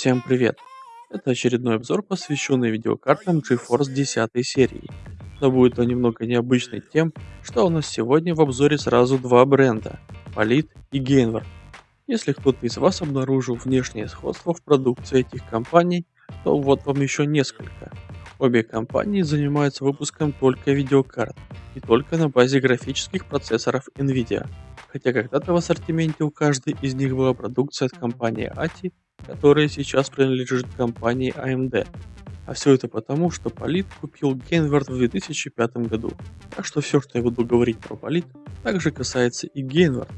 Всем привет! Это очередной обзор, посвященный видеокартам GeForce 10 серии. Но будет он немного необычный тем, что у нас сегодня в обзоре сразу два бренда – Polit и Gainward. Если кто-то из вас обнаружил внешнее сходство в продукции этих компаний, то вот вам еще несколько. Обе компании занимаются выпуском только видеокарт и только на базе графических процессоров NVIDIA, хотя когда-то в ассортименте у каждой из них была продукция от компании ATI которая сейчас принадлежит компании AMD. А все это потому, что Полит купил Гейнвард в 2005 году. Так что все, что я буду говорить про Полит, также касается и Гейнвард.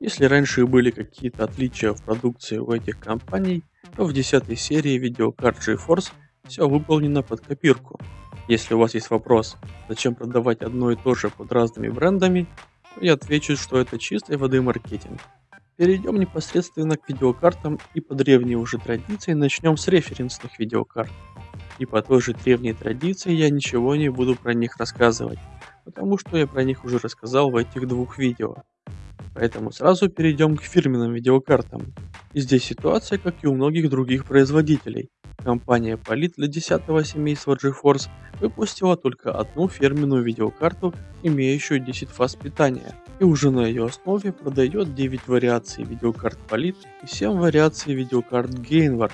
Если раньше были какие-то отличия в продукции у этих компаний, то в 10 серии видеокарт GeForce все выполнено под копирку. Если у вас есть вопрос, зачем продавать одно и то же под разными брендами, то я отвечу, что это чистой воды маркетинг. Перейдем непосредственно к видеокартам и по древней уже традиции начнем с референсных видеокарт. И по той же древней традиции я ничего не буду про них рассказывать, потому что я про них уже рассказал в этих двух видео. Поэтому сразу перейдем к фирменным видеокартам. И здесь ситуация, как и у многих других производителей. Компания Polit для 10 семейства GeForce выпустила только одну фирменную видеокарту, имеющую 10 фаз питания, и уже на ее основе продает 9 вариаций видеокарт Polit и 7 вариаций видеокарт Gainward.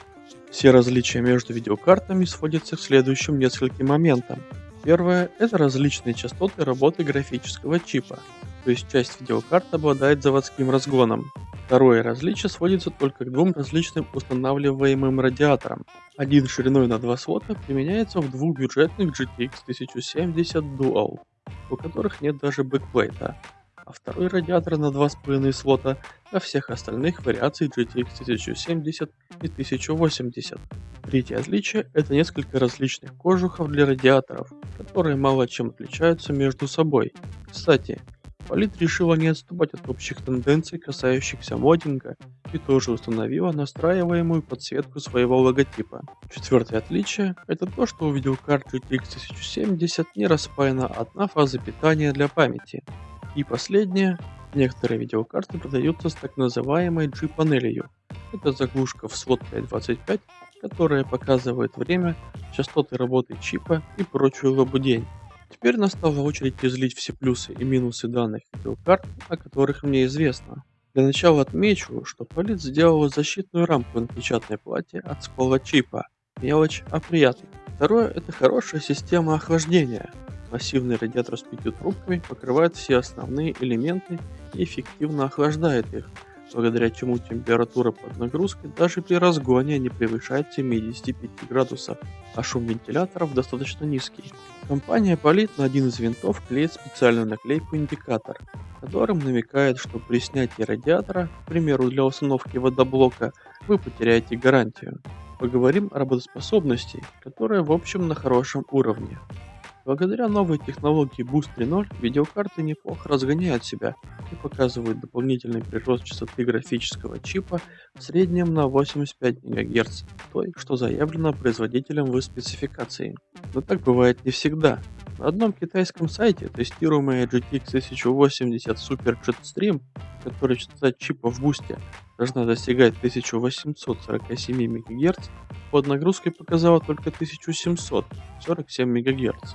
Все различия между видеокартами сводятся к следующим нескольким моментам. Первое – это различные частоты работы графического чипа, то есть часть видеокарт обладает заводским разгоном. Второе различие сводится только к двум различным устанавливаемым радиаторам. Один шириной на 2 слота применяется в двух бюджетных GTX 1070 Dual, у которых нет даже бэкплейта, а второй радиатор на 2,5 слота для всех остальных вариаций GTX 1070 и 1080. Третье отличие – это несколько различных кожухов для радиаторов, которые мало чем отличаются между собой. Кстати, Palit решила не отступать от общих тенденций, касающихся моддинга, и тоже установила настраиваемую подсветку своего логотипа. Четвертое отличие – это то, что у видеокарт GTX 1070 не распаяна одна фаза питания для памяти. И последнее – некоторые видеокарты продаются с так называемой G-панелью. Это заглушка в слот 525, которая показывает время, частоты работы чипа и прочую лабудень. Теперь настала очередь излить все плюсы и минусы данных видеокарт, о которых мне известно. Для начала отмечу, что Полит сделала защитную рамку на печатной плате от скола чипа. Мелочь, а приятно. Второе – это хорошая система охлаждения. Массивный радиатор с пятью трубками покрывает все основные элементы и эффективно охлаждает их, благодаря чему температура под нагрузкой даже при разгоне не превышает 75 градусов, а шум вентиляторов достаточно низкий. Компания Polit на один из винтов клеит специальную наклейку-индикатор, которым намекает, что при снятии радиатора, к примеру для установки водоблока, вы потеряете гарантию. Поговорим о работоспособности, которая в общем на хорошем уровне. Благодаря новой технологии Boost 3.0 видеокарты неплохо разгоняют себя и показывают дополнительный прирост частоты графического чипа в среднем на 85 МГц, той, что заявлено производителем в спецификации. Но так бывает не всегда. На одном китайском сайте тестируемая GTX 1080 Super Jetstream, которая частота чипа в бусте должна достигать 1847 МГц, под нагрузкой показала только 1747 МГц.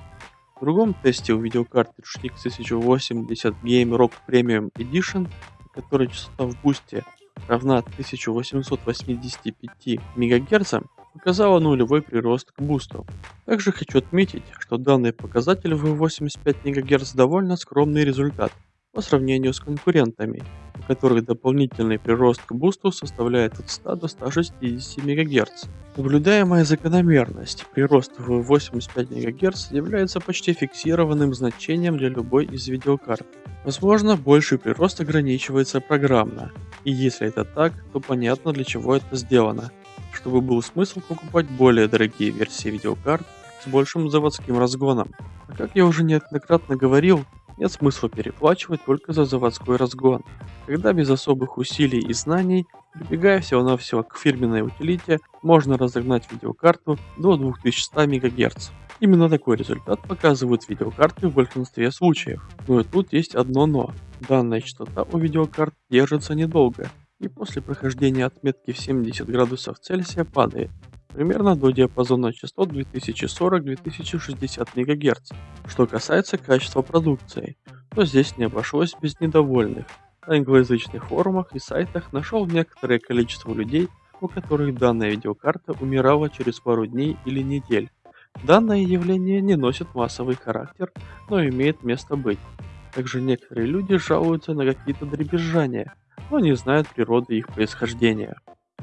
В другом тесте у видеокарты RTX 1080 Game Rock Premium Edition, которой частота в бусте равна 1885 МГц, показала нулевой прирост к бусту. Также хочу отметить, что данный показатель в 85 МГц довольно скромный результат по сравнению с конкурентами, у которых дополнительный прирост к бусту составляет от 100 до 160 МГц. Наблюдаемая закономерность прирост в 85 МГц является почти фиксированным значением для любой из видеокарт. Возможно, больший прирост ограничивается программно, и если это так, то понятно для чего это сделано, чтобы был смысл покупать более дорогие версии видеокарт с большим заводским разгоном. А как я уже неоднократно говорил, нет смысла переплачивать только за заводской разгон, когда без особых усилий и знаний, прибегая всего-навсего к фирменной утилите, можно разогнать видеокарту до 2100 МГц. Именно такой результат показывают видеокарты в большинстве случаев. Но и тут есть одно но. Данная частота у видеокарт держится недолго, и после прохождения отметки в 70 градусов Цельсия падает примерно до диапазона частот 2040-2060 МГц. Что касается качества продукции, то здесь не обошлось без недовольных. На англоязычных форумах и сайтах нашел некоторое количество людей, у которых данная видеокарта умирала через пару дней или недель. Данное явление не носит массовый характер, но имеет место быть. Также некоторые люди жалуются на какие-то дребезжания, но не знают природы их происхождения.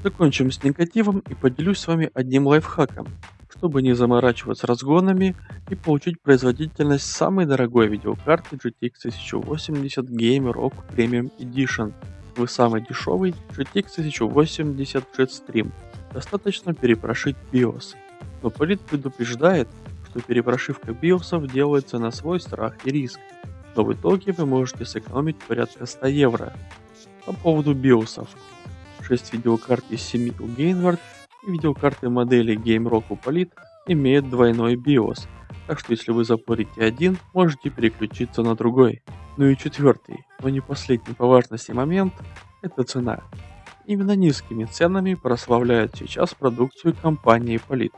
Закончим с негативом и поделюсь с вами одним лайфхаком, чтобы не заморачиваться разгонами и получить производительность самой дорогой видеокарты GTX 1080 Gamer Premium Edition. Вы самый дешевый GTX 1080 Jetstream. Достаточно перепрошить BIOS. Но Полит предупреждает, что перепрошивка биосов делается на свой страх и риск, но в итоге вы можете сэкономить порядка 100 евро. По поводу биосов. 6 видеокарт из 7 у Gainward и видеокарты модели GameRock у Polit имеют двойной BIOS, так что если вы запорите один, можете переключиться на другой. Ну и четвертый, но не последний по важности момент, это цена. Именно низкими ценами прославляют сейчас продукцию компании Polit.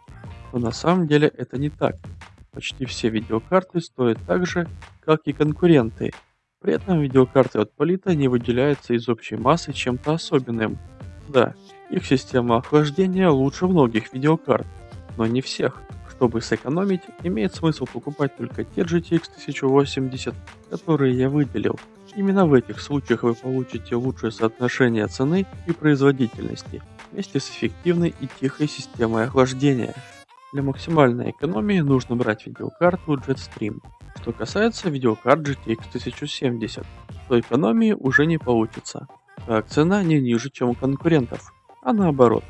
Но на самом деле это не так. Почти все видеокарты стоят так же, как и конкуренты. При этом видеокарты от Полита не выделяются из общей массы чем-то особенным. Да, их система охлаждения лучше многих видеокарт, но не всех. Чтобы сэкономить, имеет смысл покупать только те GTX 1080, которые я выделил. Именно в этих случаях вы получите лучшее соотношение цены и производительности, вместе с эффективной и тихой системой охлаждения. Для максимальной экономии нужно брать видеокарту Jetstream. Что касается видеокарт GTX 1070, то экономии уже не получится, цена не ниже, чем у конкурентов, а наоборот,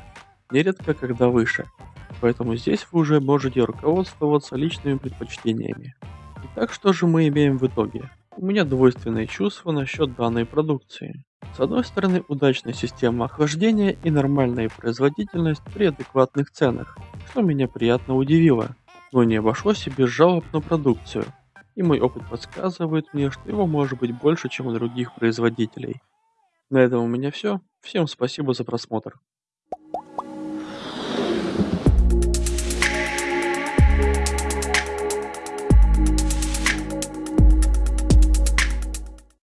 нередко когда выше. Поэтому здесь вы уже можете руководствоваться личными предпочтениями. Итак, что же мы имеем в итоге? У меня двойственные чувства насчет данной продукции. С одной стороны, удачная система охлаждения и нормальная производительность при адекватных ценах, что меня приятно удивило. Но не обошлось и без жалоб на продукцию. И мой опыт подсказывает мне, что его может быть больше, чем у других производителей. На этом у меня все. Всем спасибо за просмотр.